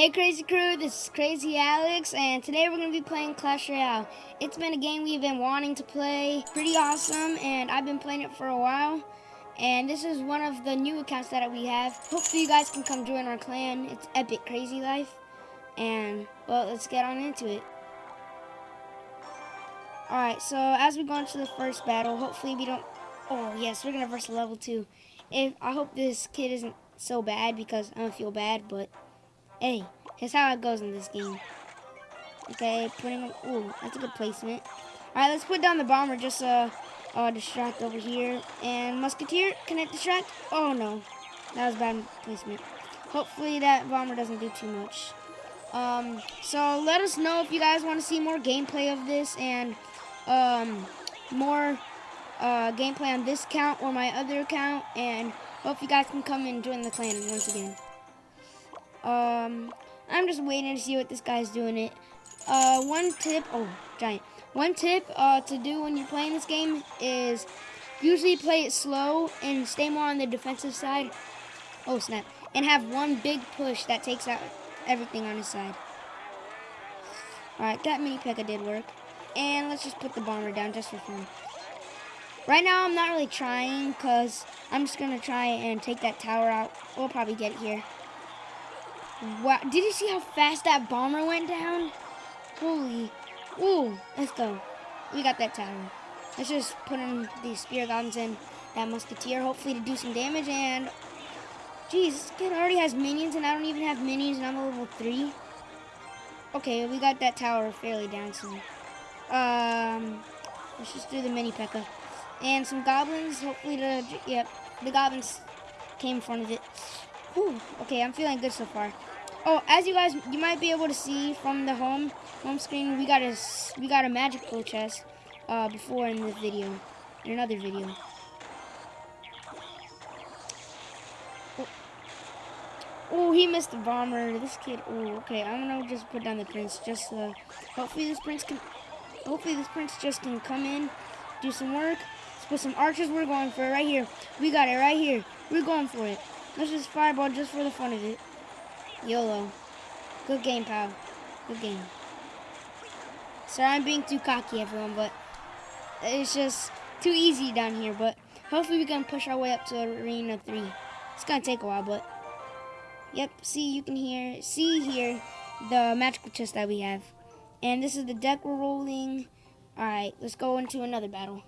Hey Crazy Crew, this is Crazy Alex, and today we're going to be playing Clash Royale. It's been a game we've been wanting to play, pretty awesome, and I've been playing it for a while. And this is one of the new accounts that we have. Hopefully you guys can come join our clan. It's Epic Crazy Life. And, well, let's get on into it. Alright, so as we go into the first battle, hopefully we don't... Oh, yes, we're going to verse level 2. If I hope this kid isn't so bad because I don't feel bad, but... Hey, here's how it goes in this game. Okay, putting him. Ooh, that's a good placement. All right, let's put down the bomber. Just uh, uh, distract over here. And musketeer, can it distract? Oh no, that was bad placement. Hopefully that bomber doesn't do too much. Um, so let us know if you guys want to see more gameplay of this and um, more uh, gameplay on this account or my other account. And hope you guys can come and join the clan once again. Um, I'm just waiting to see what this guy's doing it. Uh, one tip, oh, giant. One tip uh, to do when you're playing this game is usually play it slow and stay more on the defensive side. Oh, snap. And have one big push that takes out everything on his side. Alright, that mini P.E.K.K.A did work. And let's just put the bomber down just for fun. Right now, I'm not really trying because I'm just going to try and take that tower out. We'll probably get it here. Wow, did you see how fast that bomber went down? Holy, ooh, let's go. We got that tower. Let's just put in these spear guns and that musketeer, hopefully to do some damage, and, Jeez, this kid already has minions, and I don't even have minions, and I'm a level 3. Okay, we got that tower fairly down soon. Um, let's just do the mini P.E.K.K.A. And some goblins, hopefully to, yep, the goblins came in front of it. Whew, okay, I'm feeling good so far. Oh, as you guys, you might be able to see from the home home screen, we got a we got a magical chest uh, before in this video, in another video. Oh. oh, he missed the bomber. This kid. Oh, okay. I'm gonna just put down the prince. Just uh, hopefully this prince can. Hopefully this prince just can come in, do some work. Let's put some archers. We're going for it right here. We got it right here. We're going for it. Let's just fireball just for the fun of it. YOLO. Good game, pal. Good game. Sorry I'm being too cocky, everyone, but it's just too easy down here. But hopefully we can push our way up to Arena 3. It's going to take a while, but... Yep, see, you can hear, see here the magical chest that we have. And this is the deck we're rolling. Alright, let's go into another battle.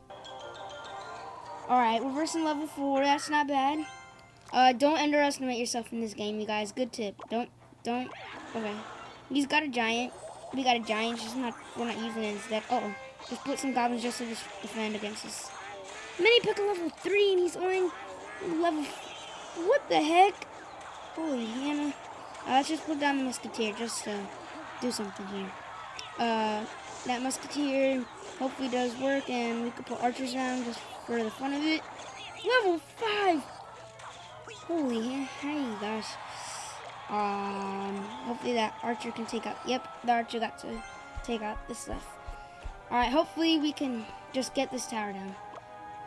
Alright, we're versing level 4. That's not bad. Uh, don't underestimate yourself in this game, you guys. Good tip. Don't, don't. Okay. He's got a giant. We got a giant. Just not. We're not using it instead. Uh oh. Just put some goblins just to defend against us. Mini P.E.K.K.A level three, and he's only level. What the heck? Holy Hannah. Uh, let's just put down the musketeer just to do something here. Uh, that musketeer hopefully does work, and we could put archers around just for the fun of it. Level five. Holy, hey gosh. Um, hopefully that archer can take out. Yep, the archer got to take out this stuff. All right, hopefully we can just get this tower down.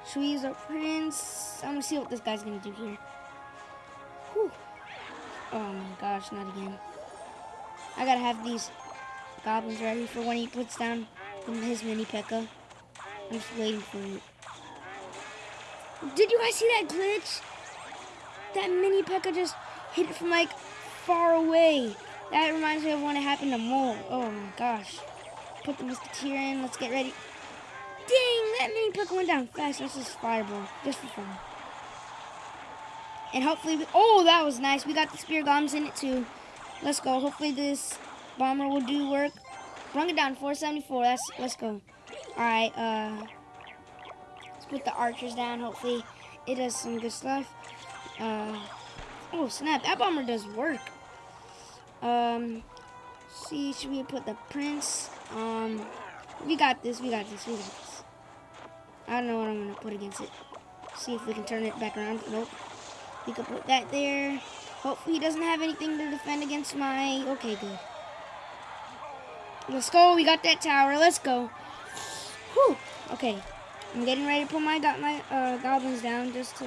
Should we use our prince? I'm gonna see what this guy's gonna do here. Whew. Oh my gosh, not again. I gotta have these goblins ready for when he puts down his mini P.E.K.K.A. I'm just waiting for it. Did you guys see that glitch? That mini P.E.K.K.A just hit it from like far away. That reminds me of when it happened to Mole. Oh my gosh. Put the Musketeer in. Let's get ready. Dang, that mini P.E.K.K.A went down fast. That's just fireball. Just for fun. And hopefully, we, oh, that was nice. We got the spear goblins in it too. Let's go. Hopefully this bomber will do work. Run it down, 474. That's, let's go. All right, uh, let's put the archers down. Hopefully it does some good stuff. Uh, oh, snap. That bomber does work. Um, see, should we put the prince? Um, we got this. We got this. We got this. I don't know what I'm going to put against it. See if we can turn it back around. Nope. We could put that there. Hopefully he doesn't have anything to defend against my... Okay, good. Let's go. We got that tower. Let's go. Whew. Okay. I'm getting ready to put my, got my uh, goblins down just to...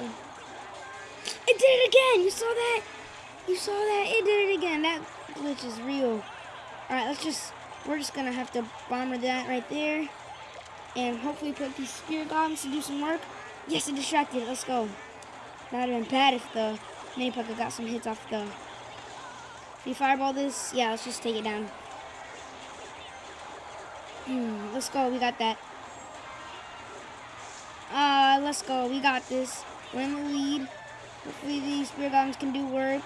Did it again. You saw that? You saw that? It did it again. That glitch is real. Alright, let's just, we're just gonna have to bomber that right there. And hopefully put these spear goblins to do some work. Yes, it distracted. Let's go. Have been bad if the mini Pekka got some hits off the... We fireball this, yeah, let's just take it down. Hmm, let's go. We got that. Uh, let's go. We got this. We're in the lead. Hopefully these spear guns can do work.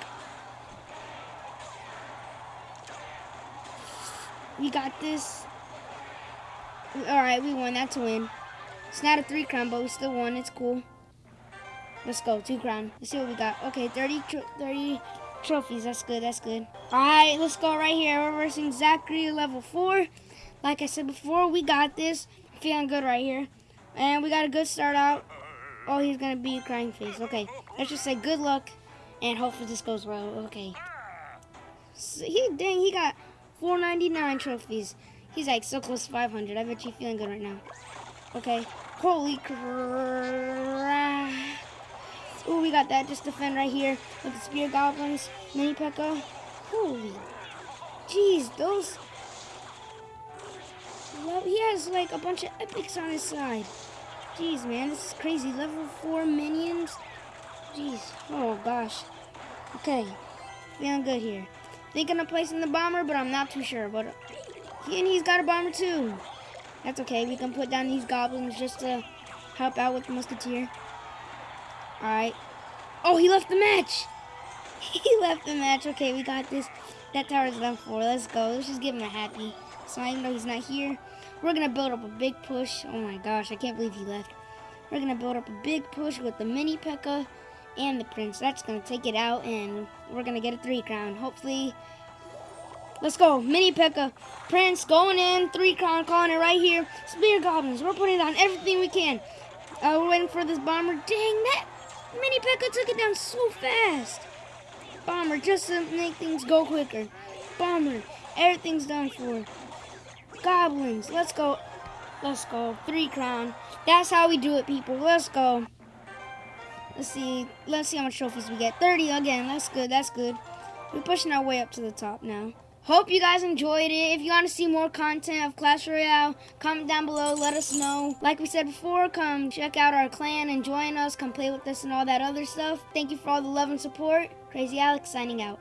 We got this. Alright, we won. That's a win. It's not a three crown, but we still won. It's cool. Let's go. Two crown. Let's see what we got. Okay, 30, tro 30 trophies. That's good. That's good. Alright, let's go right here. We're versing Zachary level 4. Like I said before, we got this. Feeling good right here. And we got a good start out. Oh, he's to be a crying face. Okay, let's just say good luck. And hopefully this goes well. Okay. So he, dang, he got 499 trophies. He's like so close to 500. I bet you feeling good right now. Okay. Holy crap. Oh, we got that. Just defend right here with the spear goblins. Mini Pekka. Holy. Jeez, those. Well, he has like a bunch of epics on his side. Jeez, man, this is crazy. Level 4 minions. Jeez. Oh, gosh. Okay. Feeling good here. Thinking of placing the bomber, but I'm not too sure. But he, and he's got a bomber too. That's okay. We can put down these goblins just to help out with the musketeer. Alright. Oh, he left the match. He left the match. Okay, we got this. That tower's done for. Let's go. Let's just give him a happy. So even though he's not here, we're going to build up a big push. Oh my gosh, I can't believe he left. We're going to build up a big push with the mini Pekka and the prince. That's going to take it out, and we're going to get a three crown. Hopefully, let's go. Mini Pekka, prince going in, three crown, calling it right here. Spear goblins, we're putting down everything we can. Uh, we're waiting for this bomber. Dang, that Mini Pekka took it down so fast. Bomber, just to make things go quicker. Bomber, everything's done for. Goblins, let's go. Let's go. Three crown. That's how we do it, people. Let's go. Let's see. Let's see how much trophies we get. 30 again. That's good. That's good. We're pushing our way up to the top now. Hope you guys enjoyed it. If you want to see more content of Clash Royale, comment down below. Let us know. Like we said before, come check out our clan and join us. Come play with us and all that other stuff. Thank you for all the love and support. Crazy Alex signing out.